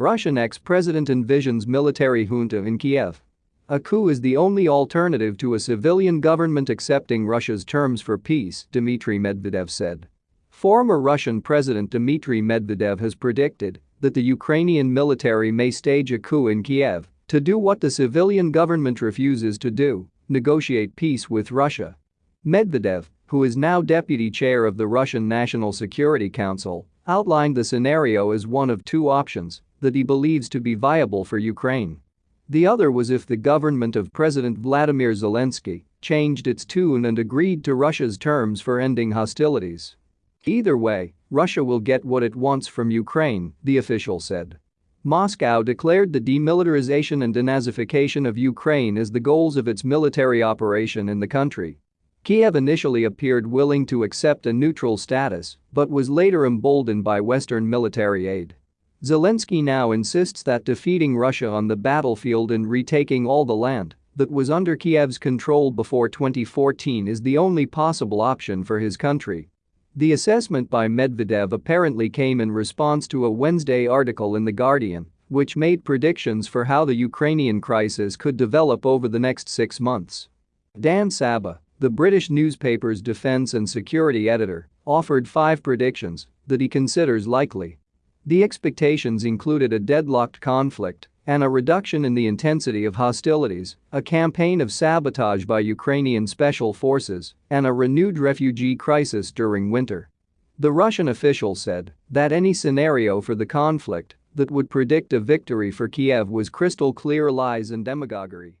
Russian ex-president envisions military junta in Kiev. A coup is the only alternative to a civilian government accepting Russia's terms for peace, Dmitry Medvedev said. Former Russian President Dmitry Medvedev has predicted that the Ukrainian military may stage a coup in Kiev to do what the civilian government refuses to do, negotiate peace with Russia. Medvedev, who is now deputy chair of the Russian National Security Council, outlined the scenario as one of two options that he believes to be viable for Ukraine. The other was if the government of President Vladimir Zelensky changed its tune and agreed to Russia's terms for ending hostilities. Either way, Russia will get what it wants from Ukraine, the official said. Moscow declared the demilitarization and denazification of Ukraine as the goals of its military operation in the country. Kiev initially appeared willing to accept a neutral status but was later emboldened by Western military aid. Zelensky now insists that defeating Russia on the battlefield and retaking all the land that was under Kiev's control before 2014 is the only possible option for his country. The assessment by Medvedev apparently came in response to a Wednesday article in The Guardian, which made predictions for how the Ukrainian crisis could develop over the next six months. Dan Sabbagh, the British newspaper's defense and security editor, offered five predictions that he considers likely. The expectations included a deadlocked conflict and a reduction in the intensity of hostilities, a campaign of sabotage by Ukrainian special forces, and a renewed refugee crisis during winter. The Russian official said that any scenario for the conflict that would predict a victory for Kiev was crystal clear lies and demagoguery.